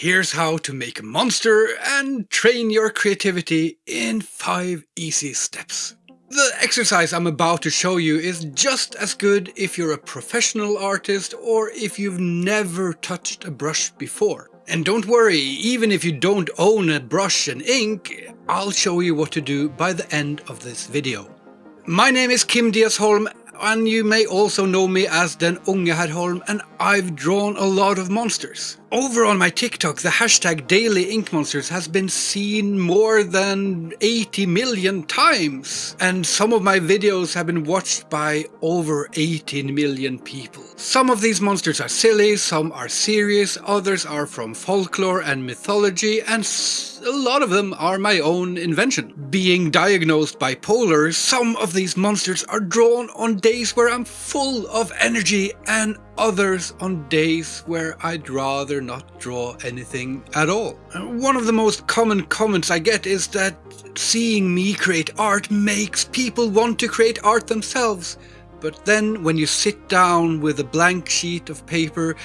Here's how to make a monster and train your creativity in 5 easy steps. The exercise I'm about to show you is just as good if you're a professional artist or if you've never touched a brush before. And don't worry, even if you don't own a brush and ink, I'll show you what to do by the end of this video. My name is Kim Diasholm and you may also know me as Den Unge Herrholm and I've drawn a lot of monsters. Over on my TikTok the hashtag Daily Ink Monsters has been seen more than 80 million times and some of my videos have been watched by over 18 million people. Some of these monsters are silly, some are serious, others are from folklore and mythology and a lot of them are my own invention. Being diagnosed bipolar, some of these monsters are drawn on days where I'm full of energy and others on days where I'd rather not draw anything at all. One of the most common comments I get is that seeing me create art makes people want to create art themselves. But then when you sit down with a blank sheet of paper,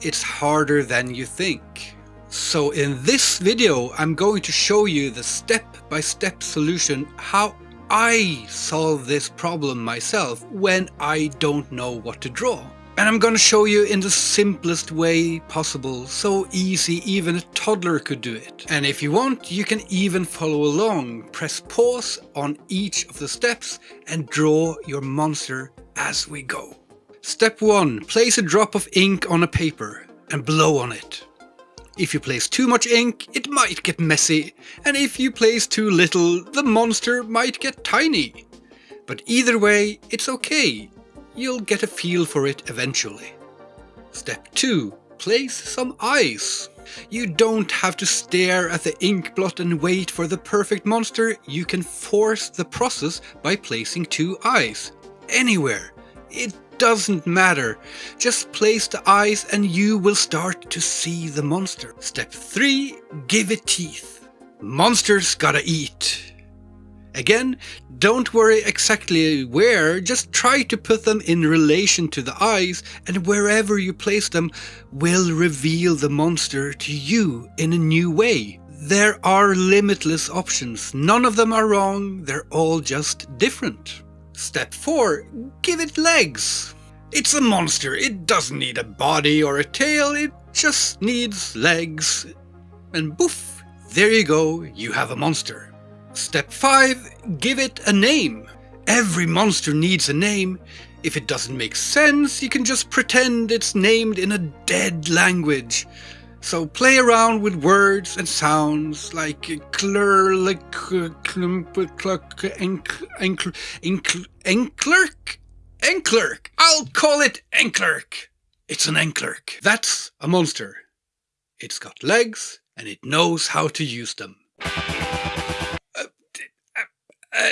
it's harder than you think. So in this video I'm going to show you the step-by-step -step solution how I solve this problem myself when I don't know what to draw. And I'm gonna show you in the simplest way possible, so easy even a toddler could do it. And if you want, you can even follow along. Press pause on each of the steps and draw your monster as we go. Step 1. Place a drop of ink on a paper and blow on it. If you place too much ink, it might get messy, and if you place too little, the monster might get tiny. But either way, it's okay, You'll get a feel for it eventually. Step 2. Place some eyes. You don't have to stare at the ink blot and wait for the perfect monster, you can force the process by placing two eyes. Anywhere. It doesn't matter. Just place the eyes and you will start to see the monster. Step 3. Give it teeth. Monsters gotta eat. Again, don't worry exactly where, just try to put them in relation to the eyes and wherever you place them will reveal the monster to you in a new way. There are limitless options, none of them are wrong, they're all just different. Step 4. Give it legs. It's a monster, it doesn't need a body or a tail, it just needs legs. And boof, there you go, you have a monster. Step 5. Give it a name. Every monster needs a name. If it doesn't make sense, you can just pretend it's named in a dead language. So play around with words and sounds like clerk, enclerk, enclerk. I'll call it enclerk. It's an enclerk. That's a monster. It's got legs and it knows how to use them. Uh,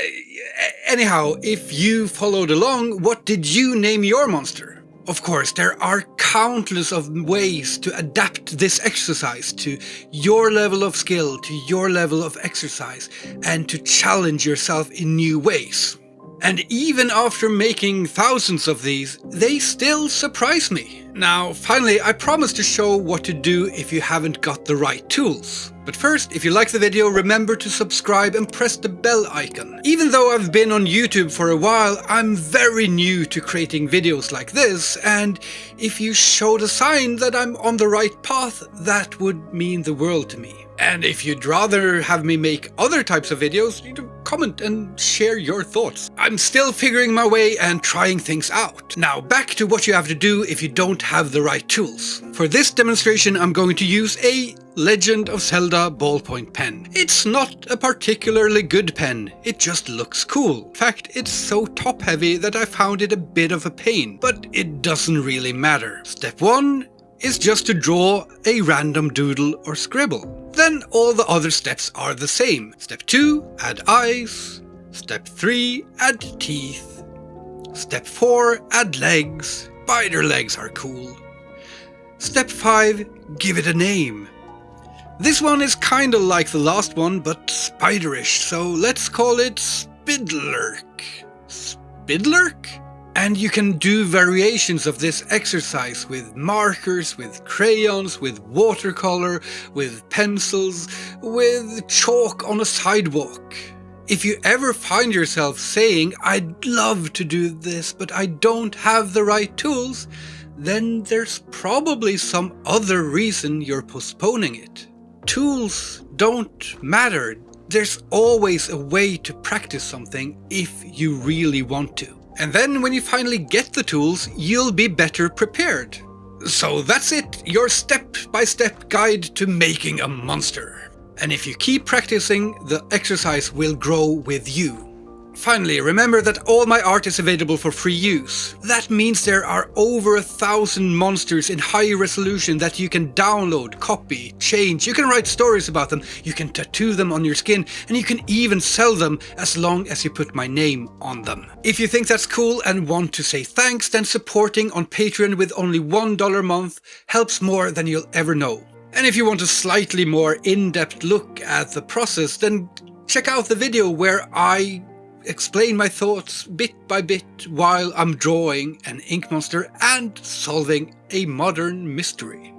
anyhow, if you followed along, what did you name your monster? Of course, there are countless of ways to adapt this exercise to your level of skill, to your level of exercise, and to challenge yourself in new ways. And even after making thousands of these, they still surprise me. Now, finally, I promise to show what to do if you haven't got the right tools. But first, if you like the video, remember to subscribe and press the bell icon. Even though I've been on YouTube for a while, I'm very new to creating videos like this, and if you show the sign that I'm on the right path, that would mean the world to me. And if you'd rather have me make other types of videos, comment and share your thoughts. I'm still figuring my way and trying things out. Now back to what you have to do if you don't have the right tools. For this demonstration I'm going to use a Legend of Zelda ballpoint pen. It's not a particularly good pen, it just looks cool. In fact, it's so top heavy that I found it a bit of a pain, but it doesn't really matter. Step 1 is just to draw a random doodle or scribble. Then all the other steps are the same. Step 2, add eyes. Step 3, add teeth. Step 4, add legs. Spider legs are cool. Step 5, give it a name. This one is kinda like the last one, but spiderish, so let's call it Spidlerk. Spidlurk? And you can do variations of this exercise with markers, with crayons, with watercolor, with pencils, with chalk on a sidewalk. If you ever find yourself saying, I'd love to do this, but I don't have the right tools, then there's probably some other reason you're postponing it. Tools don't matter. There's always a way to practice something if you really want to. And then when you finally get the tools, you'll be better prepared. So that's it, your step-by-step -step guide to making a monster. And if you keep practicing, the exercise will grow with you. Finally, remember that all my art is available for free use. That means there are over a thousand monsters in high resolution that you can download, copy, change, you can write stories about them, you can tattoo them on your skin, and you can even sell them as long as you put my name on them. If you think that's cool and want to say thanks, then supporting on Patreon with only $1 a month helps more than you'll ever know. And if you want a slightly more in-depth look at the process, then check out the video where I explain my thoughts bit by bit while I'm drawing an ink monster and solving a modern mystery.